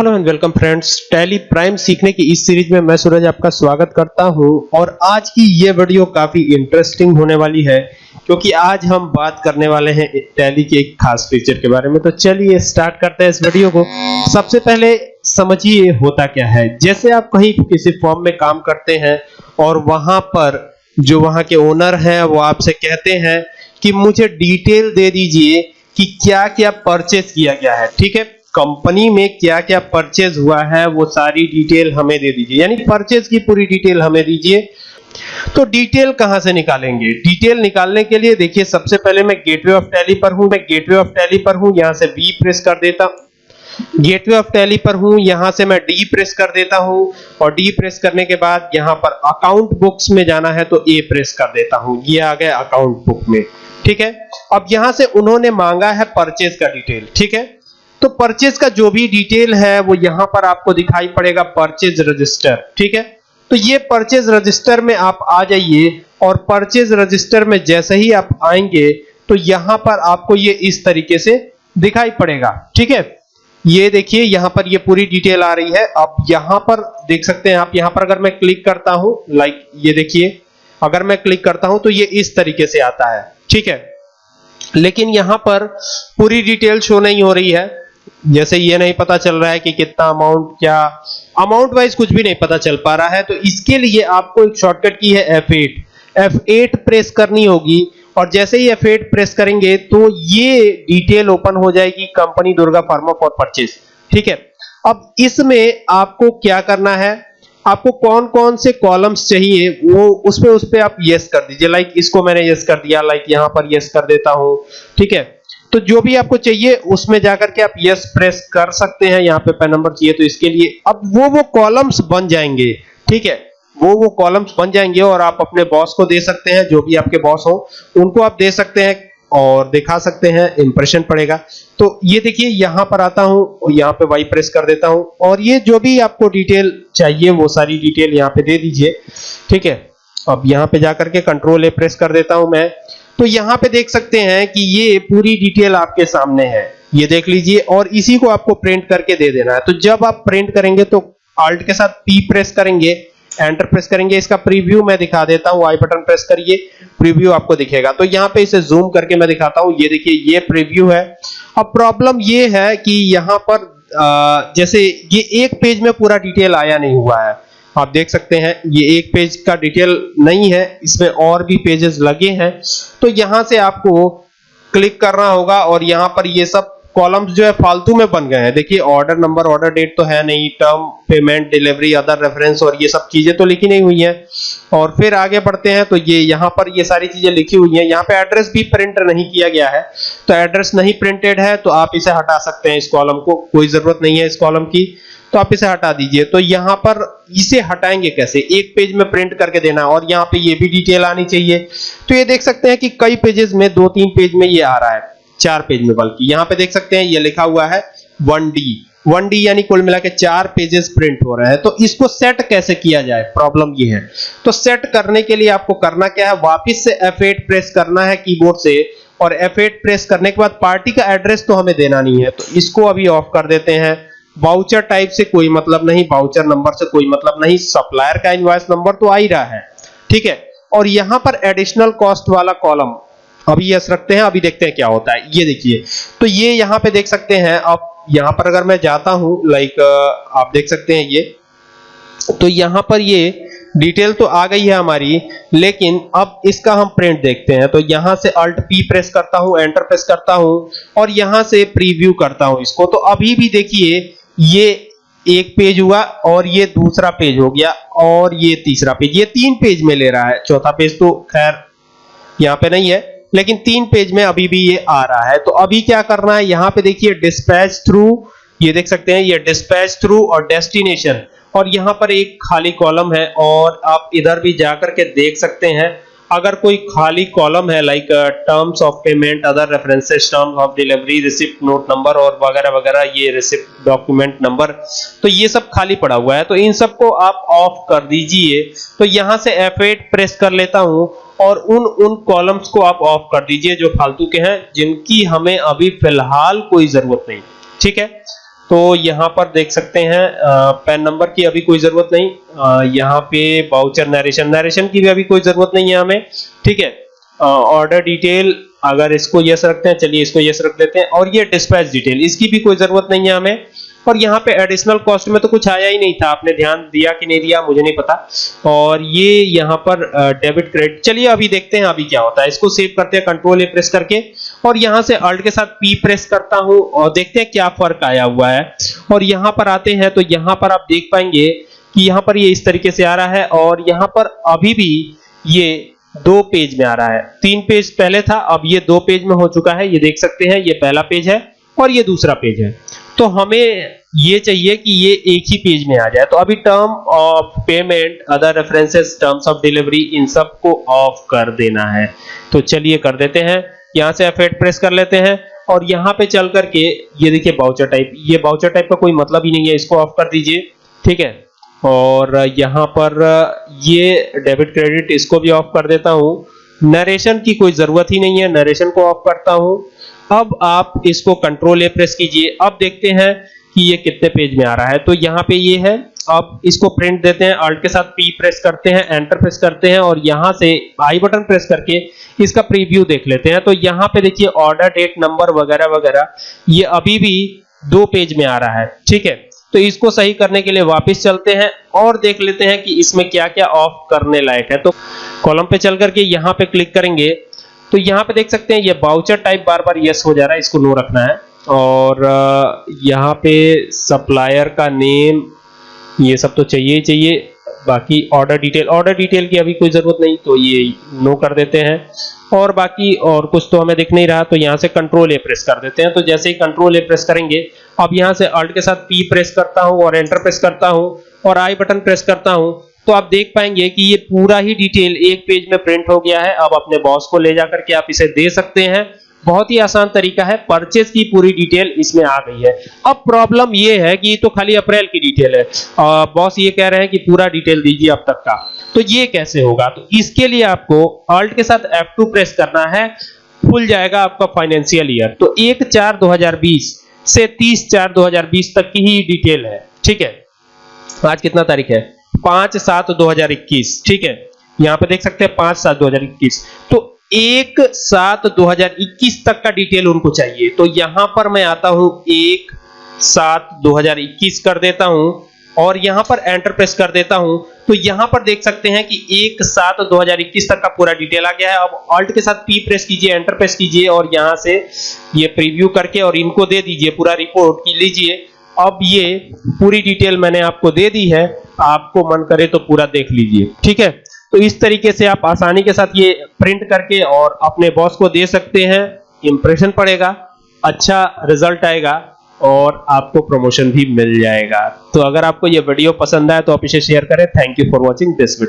Hello and welcome friends Tally Prime सीखने की इस सीरीज़ में मैं सूरज आपका स्वागत करता हूँ और आज की ये वीडियो काफ़ी इंटरेस्टिंग होने वाली है, क्योंकि आज हम बात करने वाले हैं टैली के एक खास फीचर के बारे में। तो चलिए स्टार्ट करते हैं इस वीडियो को। सबसे पहले समझिए होता क्या है। जैसे आप कहीं किसी फॉर्म में काम करते हैं और वहाँ पर जो वहाँ के ओनर हैं, वो आपसे कहते हैं कि मुझे डिटेल दे दीजिए कि क्या क्या परचेज किया गया है, ठीक है? कंपनी में क्या क्या परचेज हुआ है, वो सारी डिटेल हमें दे दीजिए। यानी परचेज की पूरी डिटेल हमें दीजिए। तो डिटेल कहाँ से निकालेंगे? डिटेल निकालने के लिए देखिए, सबसे पहले मैं गेटवे ऑफ़ टैली पर हूँ। मैं गेटवे ऑफ़ टैली पर हूँ, यहाँ से बी प्रेस कर देता गेटवे ऑफ़ टैली पर हूँ, यहाँ से मैं डी प्रेस कर देता हूँ। और डी प्रेस करने के बाद यहाँ पर अकाउंट बुक्स में जाना है तो ए प्रेस कर देता हूँ। ये आ गया अकाउंट बुक में। ठीक है? अब यहाँ से उन्होंने मांगा है परचेज का डिटेल ठीक है? तो परचेज का जो भी डिटेल है, वो यहाँ पर आपको दिखाई पड़ेगा परचेज रजिस्टर ठीक है? तो ये परचेज रजिस्टर में आप आ जाइए और परचेज रजिस्टर में जैसे ही आप आएँगे तो यहाँ पर आपको ये इस तरीके से दिखाई पड़ेगा, ठीक है? ये देखिए, यहाँ पर ये पूरी डिटेल आ रही है। अब यहाँ पर देख सकते हैं आप, यहाँ पर अगर मैं क्लिक करता हूँ लाइक ये देखिए, अगर मैं क्लिक करता हूँ तो ये इस तरीके से आता है, ठीक है? लेकिन यहाँ पर पूरी डिटेल शो नहीं हो रही है। जैसे ये नहीं पता चल रहा है कि कितना अमाउंट क्या अमाउंट वाइज कुछ भी नहीं पता चल पा रहा है तो इसके लिए आपको एक शॉर्टकट की है F8 F8 प्रेस करनी होगी, और जैसे ही F8 प्रेस करेंगे तो ये डिटेल ओपन हो जाएगी company Durga pharma for purchase ठीक है? अब इसमें आपको क्या करना है? आपको कौन कौन से कॉलम्स चाहिए, वो उस उस पे आप यस कर दीजिए। लाइक इसको मैंने यस कर दिया लाइक यहाँ पर यस कर देता हूँ। ठीक है? तो जो भी आपको चाहिए, उसमें जाकर के आप यस प्रेस कर सकते हैं। यहाँ पे पेन नंबर चाहिए तो इसके लिए अब वो वो कॉलम्स बन जाएँगे। ठीक है? वो वो कॉलम्स बन जाएँगे और आप अपने बॉस को दे सकते हैं, जो भी आपके बॉस हो, उनको आप दे सकते हैं और दिखा सकते हैं इंप्रेशन पड़ेगा। तो ये देखिए, यहाँ पर आता हूँ और यहाँ पे वाई प्रेस कर देता हूँ और ये जो भी आपको डिटेल चाहिए, वो सारी डिटेल यहाँ पे दे दीजिए। ठीक है? अब यहाँ पे जाकर के कंट्रोल ए प्रेस कर देता हूँ मैं। तो यहाँ पे देख सकते हैं कि ये पूरी डिटेल आपके सामने है। ये देख लीजिए, और इसी को आपको प्रिंट करके दे देना है। तो जब आप प्रिंट करेंगे तो अल्ट के साथ पी प्रेस करेंगे एंटर प्रेस करेंगे। इसका प्रीव्यू मैं दिखा देता हूँ आई बटन प्रेस करिए प्रीव्यू आपको दिखेगा। तो यहाँ पे इसे जूम करके मैं दिखाता हूँ। ये देखिए, ये प्रीव्यू है। अब प्रॉब्लम ये है कि यहाँ पर जैसे ये एक पेज में पूरा डिटेल आया नहीं हुआ है। आप देख सकते हैं, ये एक पेज का डिटेल नहीं है, इसमें और भी पेजेस लगे हैं। तो यहाँ से आपको क्लिक करना होगा और यहाँ पर ये सब कॉलम्स जो है फालतू में बन गए हैं। देखिए ऑर्डर नंबर ऑर्डर डेट तो है नहीं term payment delivery other reference और ये सब चीज़ें तो लिखी नहीं हुई हैं। और फिर आगे बढ़ते हैं तो ये यहाँ पर ये सारी चीज़ें लिखी हुई हैं। यहाँ पे एड्रेस भी प्रिंट नहीं किया गया है। तो एड्रेस नहीं प्रिंटेड है तो आप इसे हटा सकते हैं इस कॉलम को। कोई ज़रूरत नहीं है इस कॉलम की। तो आप इसे हटा दीजिए। तो यहाँ पर इसे हटाएँगे कैसे? एक पेज में प्रिंट करके देना और यहाँ पे ये भी डिटेल आनी चाहिए। तो ये देख सकते हैं कि कई पेजेस में, दो तीन पेज में ये आ रहा है, चार पेज में बल्कि। यहाँ पे देख सकते हैं, ये लिखा हुआ है 1D 1D यानी कुल मिला के चार पेजेस प्रिंट हो रहे हैं। तो इसको सेट कैसे किया जाए? प्रॉब्लम ये है। तो सेट करने के लिए आपको करना क्या है? वापस से F8 प्रेस करना है कीबोर्ड से और F8 प्रेस करने के बाद पार्टी का एड्रेस तो हमें देना नहीं है। तो इसको अभी ऑफ़ कर देते हैं। वाउचर टाइप से कोई मतलब नहीं वाउचर नंबर से कोई मतलब नहीं सप्लायर का इनवॉइस नंबर तो आ ही रहा है, ठीक है? और यहाँ पर एडिशनल कॉस्ट वाला कॉलम अभी यस रखते हैं, अभी देखते हैं क्या होता है। ये देखिए तो ये यहाँ पे देख सकते हैं अब यहाँ पर अगर मैं जाता हूँ लाइक आप देख सकते हैं ये। तो यहाँ पर ये डिटेल तो आ गई है हमारी, लेकिन अब इसका हम प्रिंट देखते हैं। तो यहाँ से अल्ट पी प्रेस करता हूँ एंटर प्रेस करता हूँ, और यहाँ से प्रीव्यू करता हूँ इसको। तो अभी भी देखिए ये एक पेज हुआ और ये दूसरा पेज हो गया और ये तीसरा पेज। ये तीन पेज में ले रहा है। चौथा पेज तो खैर यहाँ पे नहीं है, लेकिन तीन पेज में अभी भी ये आ रहा है। तो अभी क्या करना है? यहाँ पे देखिए डिस्पैच थ्रू ये देख सकते हैं, ये डिस्पैच थ्रू और डेस्टिनेशन और यहाँ पर एक खाली कॉलम है और आप इधर भी जाकर के देख सकते हैं। अगर कोई खाली कॉलम है like terms of payment other references terms of delivery receipt note number और वगैरह वगैरह, ये रिसिप्ट डॉक्यूमेंट नंबर तो ये सब खाली पड़ा हुआ है। तो इन सबको आप ऑफ़ कर दीजिए। तो यहाँ से F8 प्रेस कर लेता हूँ और उन उन कॉलम्स को आप ऑफ़ कर दीजिए जो फालतू के हैं, जिनकी हमें अभी फ़िलहाल कोई ज़रूरत नहीं। ठीक है? तो यहाँ पर देख सकते हैं पैन नंबर की अभी कोई ज़रूरत नहीं। यहाँ पे बाउचर नरेशन नरेशन की भी अभी कोई ज़रूरत नहीं है हमें, ठीक है? ऑर्डर डिटेल अगर इसको यस रखते हैं, चलिए इसको यस रख देते हैं। और ये डिस्पैच डिटेल इसकी भी कोई ज़रूरत नहीं है हमें। और यहाँ पे एडिशनल कॉस्ट में तो कुछ आया ही नहीं था, आपने ध्यान दिया कि नहीं दिया, मुझे नहीं पता। और ये यहाँ पर डेबिट क्रेडिट चलिए अभी देखते हैं अभी क्या होता है। इसको सेव करते हैं कंट्रोल ए प्रेस करके। और यहाँ से अल्ट के साथ पी प्रेस करता हूँ और देखते हैं क्या फ़र्क आया हुआ है। और यहाँ पर आते हैं तो यहाँ पर आप देख पाएँगे कि यहाँ पर ये इस तरीके से आ रहा है और यहाँ पर अभी भी ये दो पेज में आ रहा है। तीन पेज पहले था, अब ये दो पेज में हो चुका है। ये देख सकते हैं, ये पहला पेज है और ये दूसरा पेज है। तो हमें ये चाहिए कि ये एक ही पेज में आ जाए। तो अभी term of payment other references terms of delivery इन सबको ऑफ़ कर देना है। तो चलिए कर देते हैं। यहाँ से F8 प्रेस कर लेते हैं और यहाँ पे चल करके, ये देखिए बाउचर टाइप ये बाउचर टाइप का कोई मतलब ही नहीं है, इसको ऑफ़ कर दीजिए, ठीक है? और यहाँ पर, ये डेबिट क्रेडिट इसको भी ऑफ़ कर देता हूँ। नरेशन की कोई ज़रूरत ही नहीं है नरेशन को ऑफ़ करता हूँ। अब आप इसको कंट्रोल ए प्रेस कीजिए। अब देखते हैं कि ये कितने पेज में आ रहा है। तो यहाँ पे ये है अब इसको प्रिंट देते हैं अल्ट के साथ पी प्रेस करते हैं एंटर प्रेस करते हैं और यहाँ से आई बटन प्रेस करके इसका प्रीव्यू देख लेते हैं। तो यहाँ पे देखिए ऑर्डर डेट नंबर वगैरह वगैरह, ये अभी भी दो पेज में आ रहा है, ठीक है? तो इसको सही करने के लिए वापस चलते हैं और देख लेते हैं कि इसमें क्या क्या ऑफ़ करने लायक है। तो कॉलम पे चल करके यहाँ पे क्लिक करेंगे तो यहाँ पे देख सकते हैं ये बाउचर टाइप बार बार यस हो जा रहा है, इसको नो रखना है। और यहाँ पे सप्लायर का नेम ये सब तो चाहिए ही चाहिए। बाकी ऑर्डर डिटेल ऑर्डर डिटेल की अभी कोई ज़रूरत नहीं तो ये नो कर देते हैं। और बाकी और कुछ तो हमें दिख नहीं रहा तो यहाँ से कंट्रोल ए प्रेस कर देते हैं। तो जैसे ही कंट्रोल ए प्रेस करेंगे, अब यहाँ से अल्ट के साथ पी प्रेस करता हूँ और एंटर प्रेस करता हूँ और आई बटन प्रेस करता हूँ तो आप देख पाएँगे कि ये पूरा ही डिटेल एक पेज में प्रिंट हो गया है। अब अपने बॉस को ले जाकर के आप इसे दे सकते हैं। बहुत ही आसान तरीका है परचेज की पूरी डिटेल इसमें आ गई है। अब प्रॉब्लम ये है कि तो खाली अप्रैल की डिटेल है। बॉस ये कह रहे हैं कि पूरा डिटेल दीजिए अब तक का। तो ये कैसे होगा? तो इसके लिए आपको ऑल्ट के साथ F2 प्रेस करना है खुल जाएगा आपका फाइनेंशियल ईयर तो एक चार 2020 से 30 चार 2020 तक की ही डिटेल है। ठीक है? आज कितना तारीख है? पाँच सात दो हज़ार इक्कीस। ठीक है? यहाँ पे देख सकते हैं पाँच सात दो हज़ार इक्कीस। तो एक सात दो हज़ार इक्कीस तक का डिटेल उनको चाहिए। तो यहाँ पर मैं आता हूँ, एक सात दो हज़ार इक्कीस कर देता हूँ और यहाँ पर एंटर प्रेस कर देता हूँ। तो यहाँ पर देख सकते हैं कि एक सात दो हज़ार इक्कीस तक का पूरा डिटेल आ गया है। अब ऑल्ट के साथ पी प्रेस कीजिए एंटर प्रेस कीजिए और यहाँ से ये प्रीव्यू करके और इनको दे दीजिए, पूरा रिपोर्ट की लीजिए। अब ये पूरी डिटेल मैंने आपको दे दी है। आपको मन करे तो पूरा देख लीजिए। ठीक है? तो इस तरीके से आप आसानी के साथ ये प्रिंट करके और अपने बॉस को दे सकते हैं। इंप्रेशन पड़ेगा अच्छा रिज़ल्ट आएगा और आपको प्रमोशन भी मिल जाएगा। तो अगर आपको ये वीडियो पसंद आए तो आप इसे शेयर करें। Thank you for watching this video